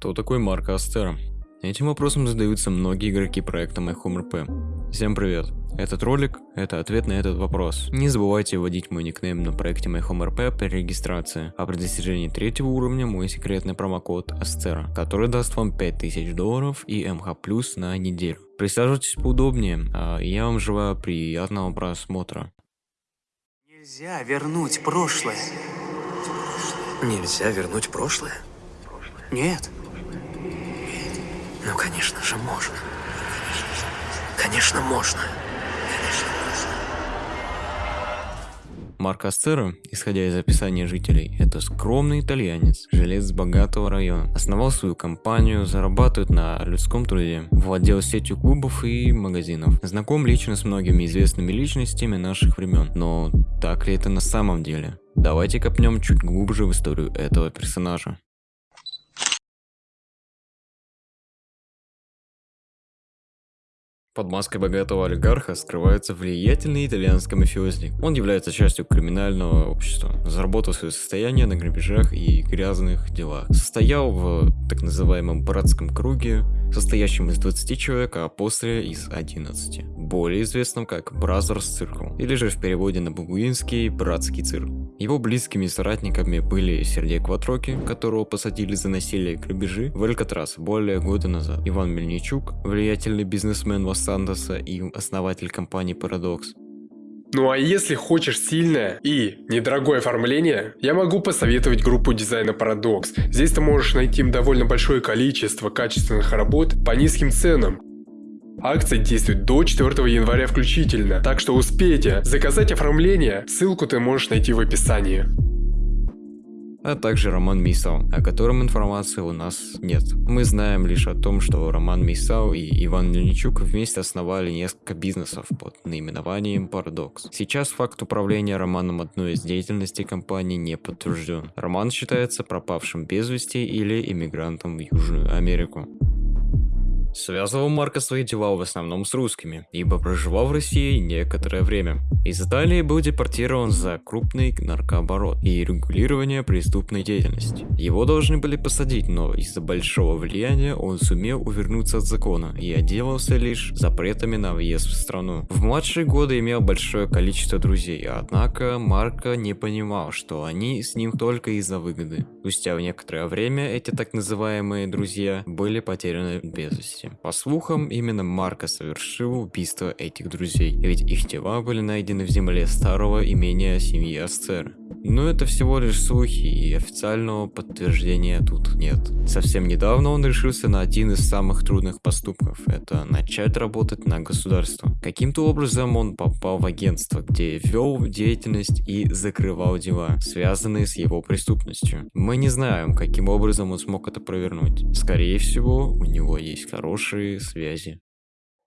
Кто такой Марко Астера? Этим вопросом задаются многие игроки проекта MyHomeRP. Всем привет! Этот ролик – это ответ на этот вопрос. Не забывайте вводить мой никнейм на проекте MyHomeRP при регистрации, а при достижении третьего уровня мой секретный промокод Астера, который даст вам 5000 долларов и МХ плюс на неделю. Присаживайтесь поудобнее, а я вам желаю приятного просмотра. Нельзя вернуть прошлое. Нельзя вернуть прошлое? Нет. Ну, конечно же, можно. Конечно, можно. Марк Астера, исходя из описания жителей, это скромный итальянец, жилец богатого района. Основал свою компанию, зарабатывает на людском труде, владел сетью клубов и магазинов. Знаком лично с многими известными личностями наших времен. Но так ли это на самом деле? Давайте копнем чуть глубже в историю этого персонажа. Под маской богатого олигарха скрывается влиятельный итальянский мафиозник. Он является частью криминального общества, заработал свое состояние на грабежах и грязных делах. Состоял в так называемом братском круге, состоящем из 20 человек, а после из 11. Более известном как Brothers Circle, или же в переводе на бабуинский Братский цирк. Его близкими соратниками были Сергей Кватроки, которого посадили за насилие и грабежи в Алькатрас более года назад, Иван Мельничук, влиятельный бизнесмен в Сандоса и основатель компании Paradox. Ну а если хочешь сильное и недорогое оформление, я могу посоветовать группу дизайна Paradox. Здесь ты можешь найти довольно большое количество качественных работ по низким ценам. Акция действует до 4 января включительно, так что успейте заказать оформление, ссылку ты можешь найти в описании а также Роман Мисау, о котором информации у нас нет. Мы знаем лишь о том, что Роман Мисау и Иван Мельничук вместе основали несколько бизнесов под наименованием Paradox. Сейчас факт управления Романом одной из деятельностей компании не подтвержден. Роман считается пропавшим без вести или иммигрантом в Южную Америку. Связывал Марко свои дела в основном с русскими, ибо проживал в России некоторое время. Из Италии был депортирован за крупный наркооборот и регулирование преступной деятельности. Его должны были посадить, но из-за большого влияния он сумел увернуться от закона и отделался лишь запретами на въезд в страну. В младшие годы имел большое количество друзей, однако Марко не понимал, что они с ним только из-за выгоды. Спустя некоторое время эти так называемые друзья были потеряны без вести месте. По слухам, именно Марко совершил убийство этих друзей, ведь их тела были найдены в земле старого имения семьи Асцера. Но это всего лишь слухи, и официального подтверждения тут нет. Совсем недавно он решился на один из самых трудных поступков – это начать работать на государство. Каким-то образом он попал в агентство, где вел деятельность и закрывал дела, связанные с его преступностью. Мы не знаем, каким образом он смог это провернуть. Скорее всего, у него есть хорошие связи.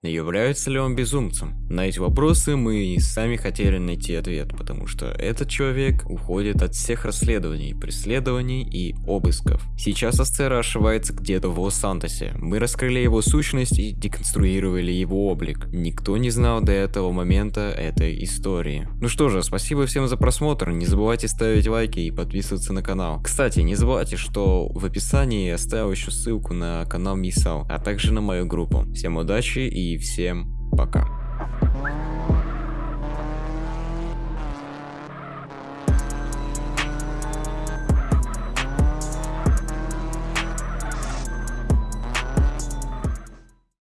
Является ли он безумцем? На эти вопросы мы и сами хотели найти ответ, потому что этот человек уходит от всех расследований, преследований и обысков. Сейчас Астера ошивается где-то в Лос-Сантосе. Мы раскрыли его сущность и деконструировали его облик. Никто не знал до этого момента этой истории. Ну что же, спасибо всем за просмотр, не забывайте ставить лайки и подписываться на канал. Кстати, не забывайте, что в описании я оставил еще ссылку на канал Мисал, а также на мою группу. Всем удачи и всем пока.